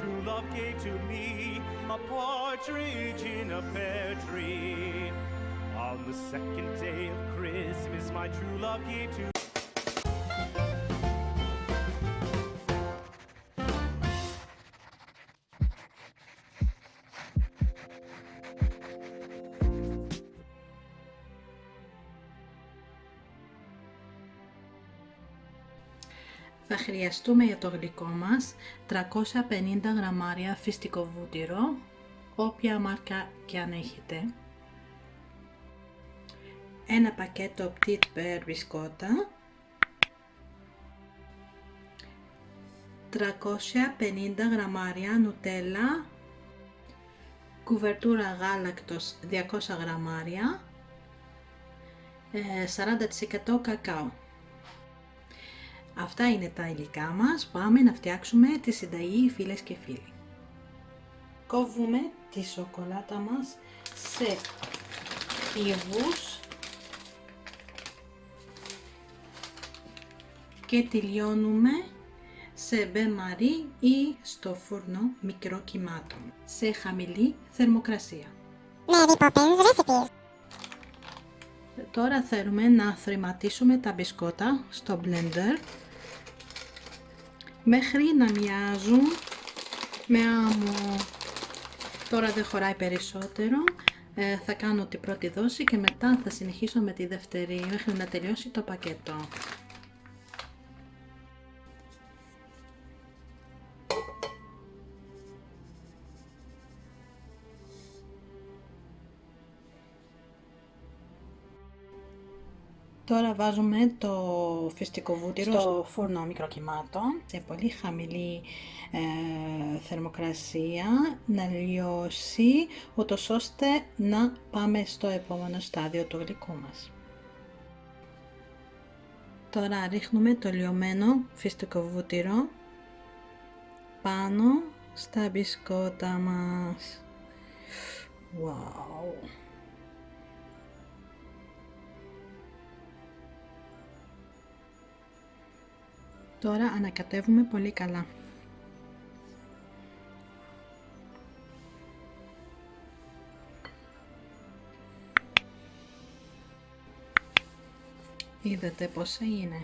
true love gave to me a partridge in a pear tree. On the second day of Christmas, my true love gave to Θα χρειαστούμε για το γλυκό μας 350 γραμμάρια φυστικό βούτυρο, όποια μάρκα και αν έχετε. Ένα πακέτο Petit Bear μπισκότα, 350 γραμμάρια νουτέλα, κουβερτούρα γάλακτος 200 γραμμάρια, 40% κακάο. Αυτά είναι τα υλικά μας, πάμε να φτιάξουμε τη συνταγή φίλες και φίλοι. Κόβουμε τη σοκολάτα μας σε υβούς και τη λιώνουμε σε μπεμαρί ή στο φούρνο μικρό κυμάτων, σε χαμηλή θερμοκρασία. Τώρα θέλουμε να θρηματίσουμε τα μπισκότα στο blender μέχρι να μοιάζουν με άμμο. Τώρα δεν χωράει περισσότερο. Ε, θα κάνω την πρώτη δόση και μετά θα συνεχίσω με τη δεύτερη μέχρι να τελειώσει το πακέτο. Τώρα βάζουμε το φυστικό βούτυρο στο φούρνο μικροκυμάτων σε πολύ χαμηλή ε, θερμοκρασία να λιώσει ούτως ώστε να πάμε στο επόμενο στάδιο του γλυκού μας. Τώρα ρίχνουμε το λιωμένο φυστικό βούτυρο πάνω στα μπισκότα μας. Wow! Τώρα ανακατεύουμε πολύ καλά. Είδατε πόσα είναι.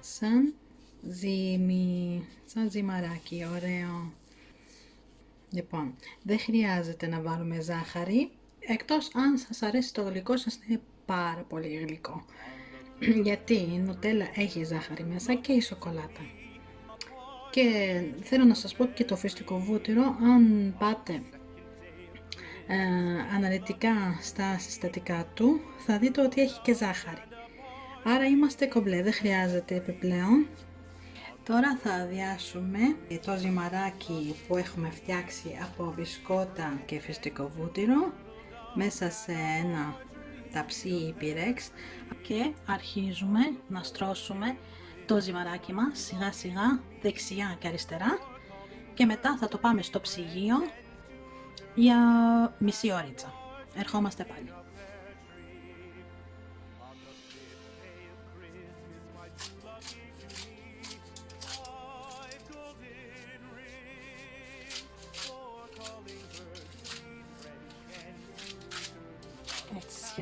Σαν ζύμι, σαν ζυμαράκι, ωραίο. Λοιπόν, δεν χρειάζεται να βάλουμε ζάχαρη, εκτός αν σας αρέσει το γλυκό σας είναι πάρα πολύ γλυκό γιατί η νουτέλα έχει ζάχαρη μέσα και η σοκολάτα. Και θέλω να σας πω και το φυστικό βούτυρο, αν πάτε ε, αναλυτικά στα συστατικά του, θα δείτε ότι έχει και ζάχαρη. Άρα είμαστε κομπλέ, δεν χρειάζεται επιπλέον. Τώρα θα αδειάσουμε το ζυμαράκι που έχουμε φτιάξει από μπισκότα και φυστικό βούτυρο μέσα σε ένα ταψί ή πυρέξ και αρχίζουμε να στρώσουμε το ζυμαράκι μας σιγά σιγά δεξιά και αριστερά και μετά θα το πάμε στο ψυγείο για μισή ώριτσα. Ερχόμαστε πάλι.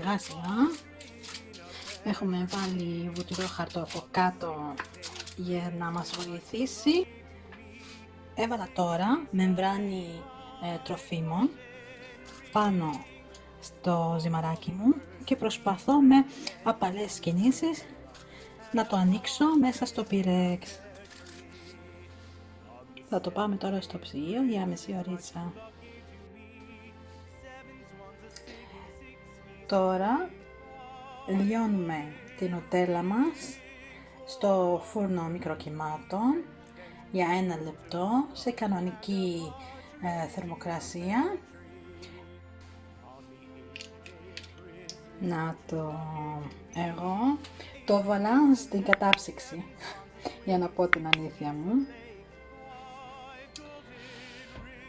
Σιγά σιγά έχουμε βάλει βουτυρό χαρτό από κάτω για να μας βοηθήσει. Έβαλα τώρα μεμβράνη ε, τροφίμων πάνω στο ζυμαράκι μου και προσπαθώ με απαλές κινήσεις να το ανοίξω μέσα στο πυρέξ. Θα το πάμε τώρα στο ψυγείο για μισή ωρίτσα Τώρα λιώνουμε την οτέλα μας στο φούρνο μικροκυμάτων για ένα λεπτό σε κανονική ε, θερμοκρασία. Να το εγώ το βάλα στην κατάψυξη για να πω την αλήθεια μου.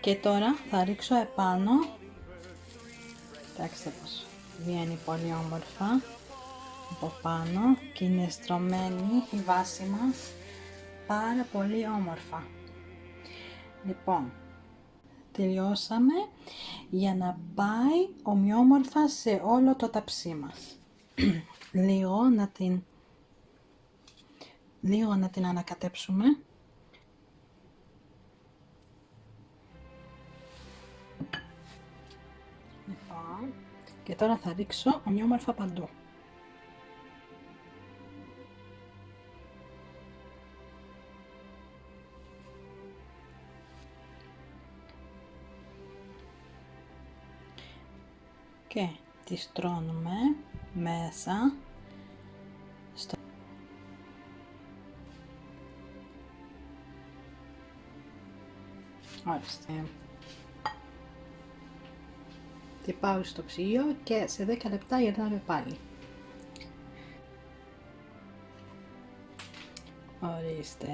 Και τώρα θα ρίξω επάνω, κοιτάξτε πως βγαίνει πολύ όμορφα από πάνω και είναι στρωμένη η βάση μας πάρα πολύ όμορφα Λοιπόν, τελειώσαμε για να πάει ομοιόμορφα σε όλο το ταψί μας. λίγο να την λίγο να την ανακατέψουμε. Και τώρα θα ρίξω ομοιόμορφα παντού. και τη στρώνουμε μέσα στο Ορίστε. Τι πάω στο ψυγείο και σε 10 λεπτά γυρνάμε πάλι. Ορίστε.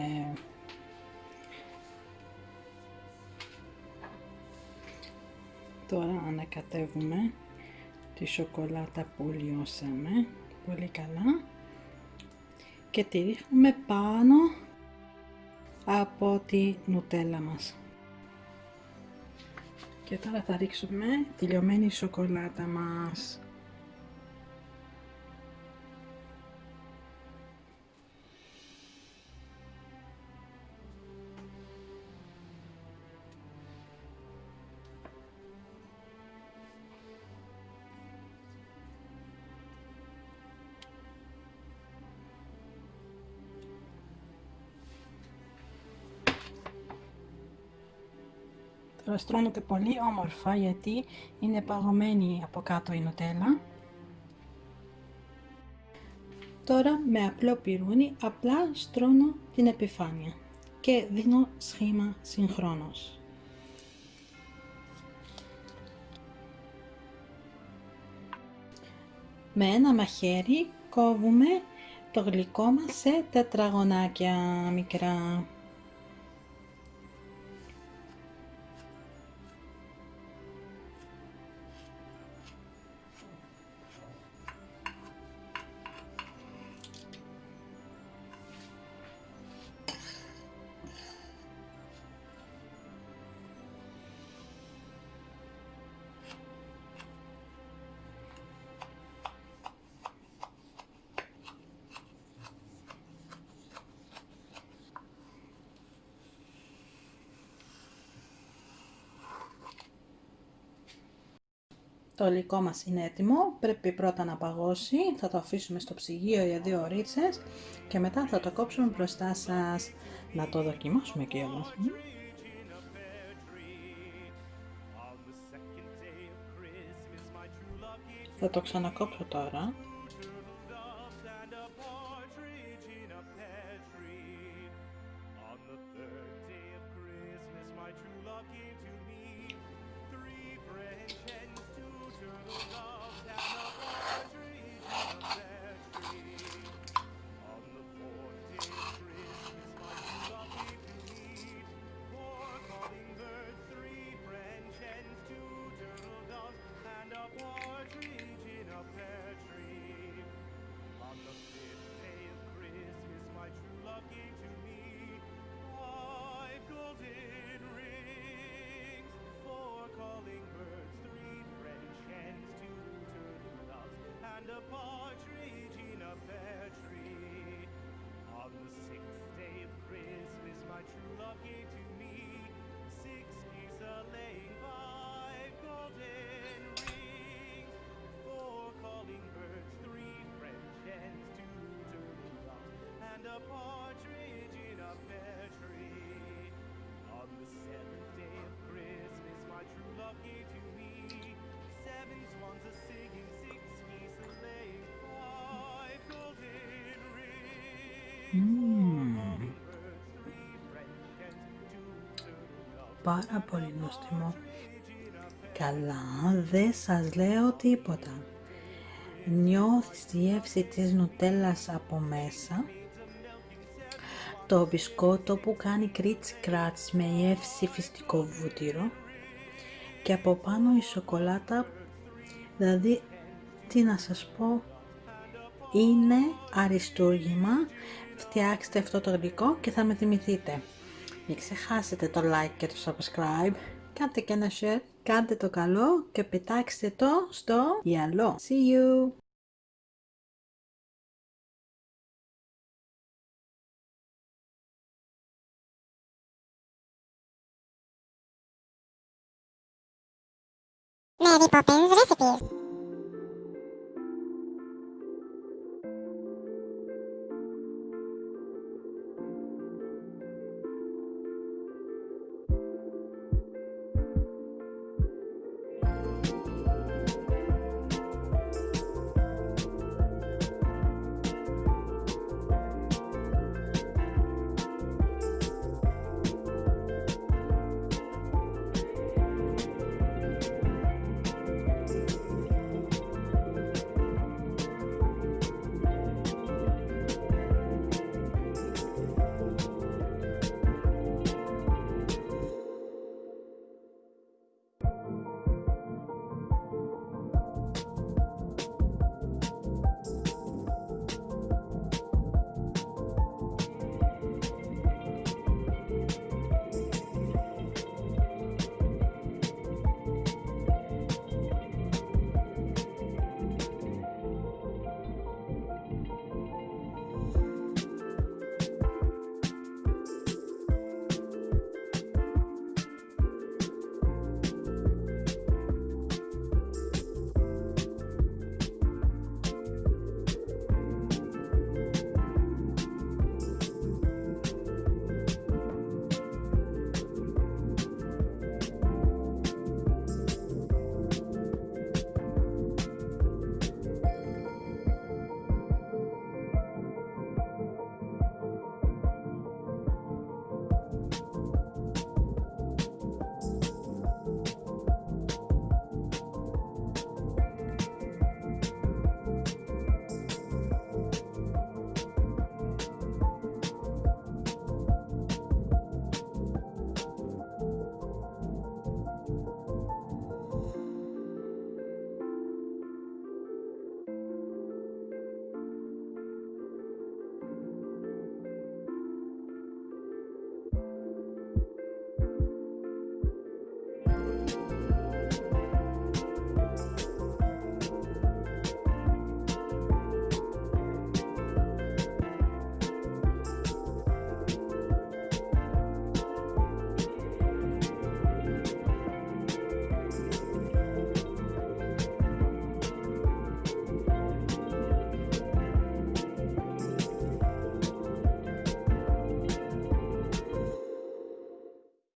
Τώρα ανακατεύουμε τη σοκολάτα που λιώσαμε πολύ καλά και τη ρίχνουμε πάνω από τη νουτέλα μας. Και τώρα θα ρίξουμε τη λιωμένη σοκολάτα μας. Τώρα στρώνεται πολύ όμορφα γιατί είναι παγωμένη από κάτω η νουτέλα. Τώρα με απλό πυρούνι απλά στρώνω την επιφάνεια και δίνω σχήμα συγχρόνως. Με ένα μαχαίρι κόβουμε το γλυκό μας σε τετραγωνάκια μικρά. Το υλικό μας είναι έτοιμο, πρέπει πρώτα να παγώσει, θα το αφήσουμε στο ψυγείο για δύο ωρίτσες και μετά θα το κόψουμε μπροστά σας να το δοκιμάσουμε και όμως. Θα το ξανακόψω τώρα. Πάρα πολύ νόστιμο. Καλά, δεν σας λέω τίποτα. Νιώθεις τη γεύση της νουτέλας από μέσα. Το μπισκότο που κάνει κρίτσι κράτς με γεύση φυστικό βούτυρο. Και από πάνω η σοκολάτα, δηλαδή, τι να σας πω, είναι αριστούργημα. Φτιάξτε αυτό το γλυκό και θα με θυμηθείτε. Μην ξεχάσετε το like και το subscribe. Κάντε και ένα share, κάντε το καλό και πετάξτε το στο γυαλό. See you! Mary Poppins Recipes